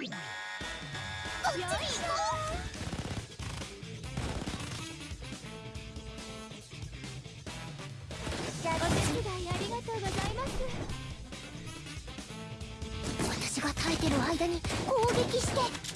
こっちに行こう。お手ありがとうございます私が耐えてる間に攻撃して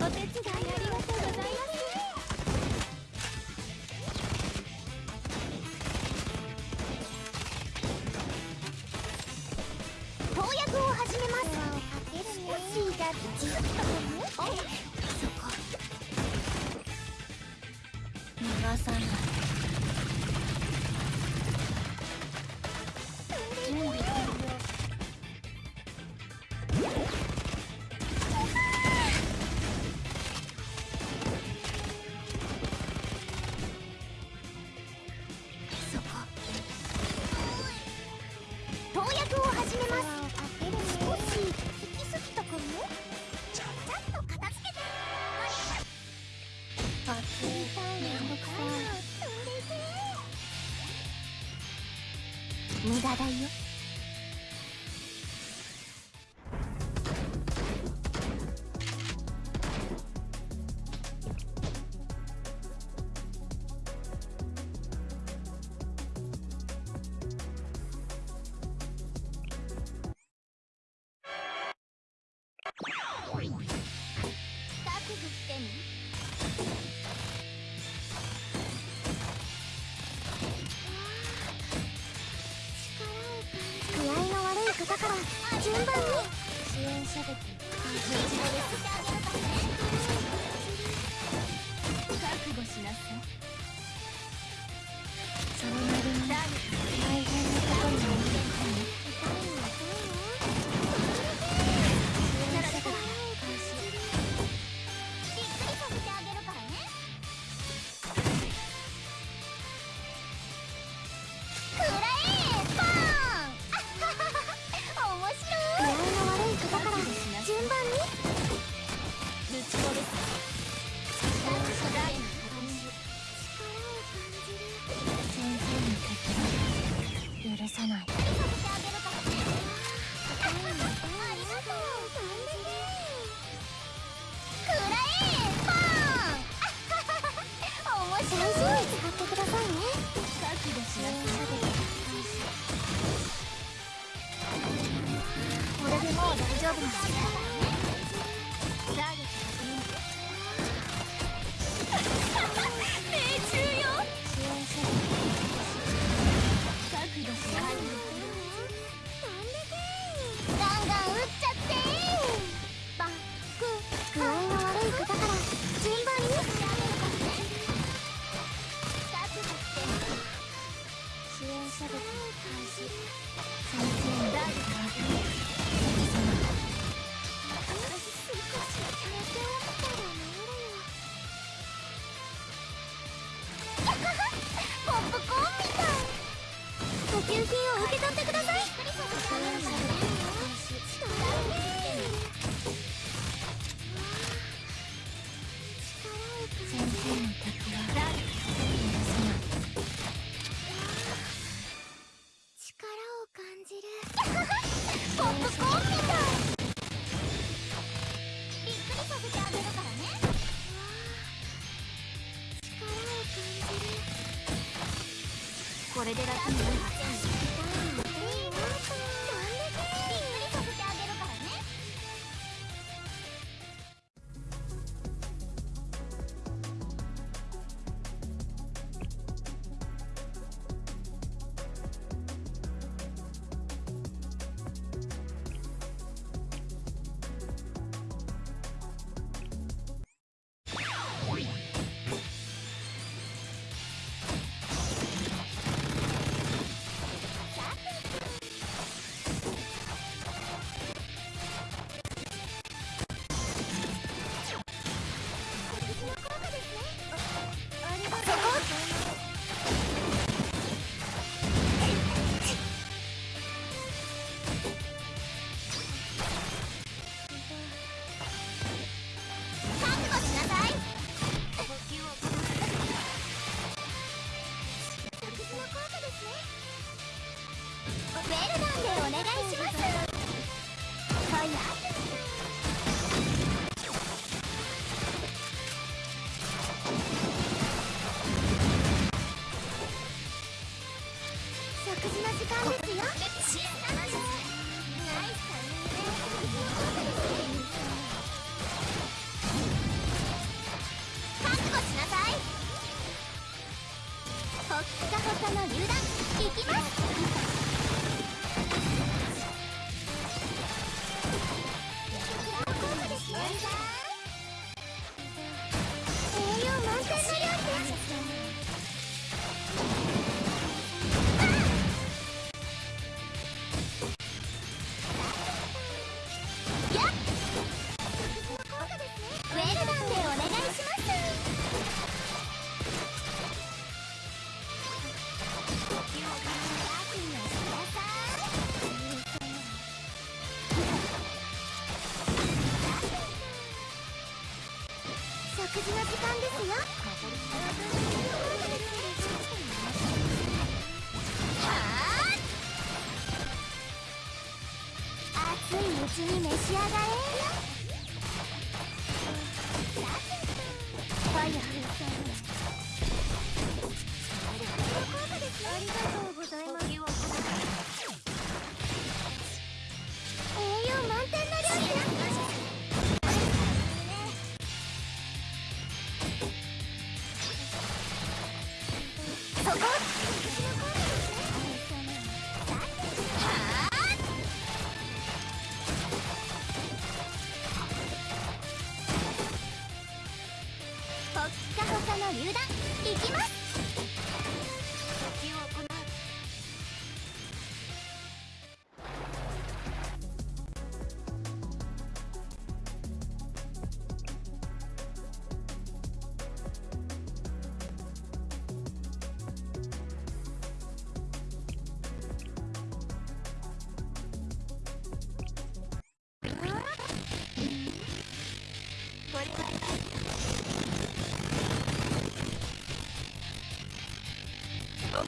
お手伝いあり無駄だよ。順番に支援射撃完了して許さない。これでもう大丈夫なんですれで楽になる。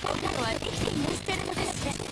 こんはできていらっしゃるのです。が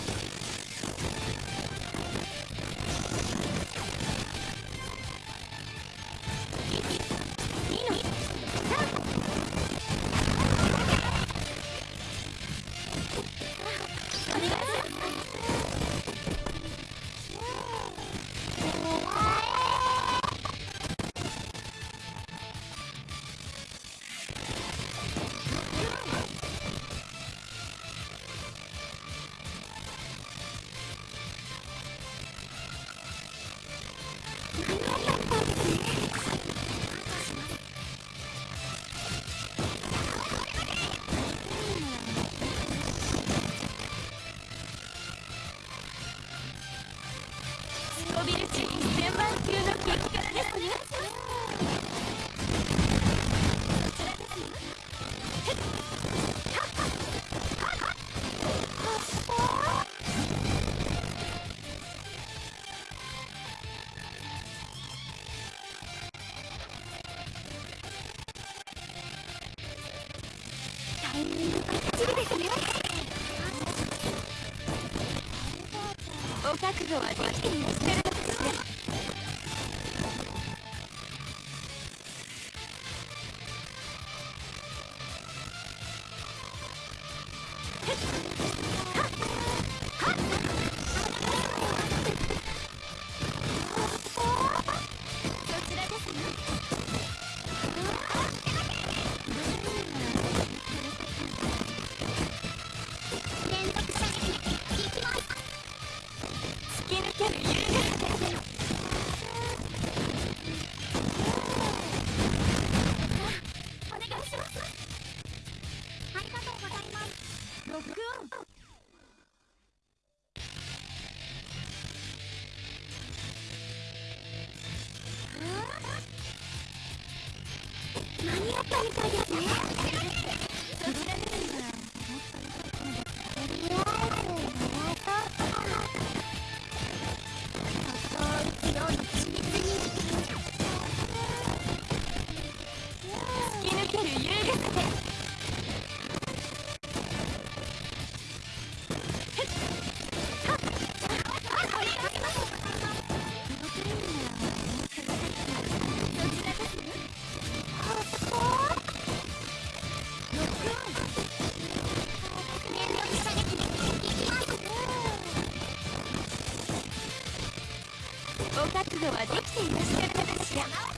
業はできていらっしゃるですねったみたいですね。覚悟はできていらっしゃるのかし。ら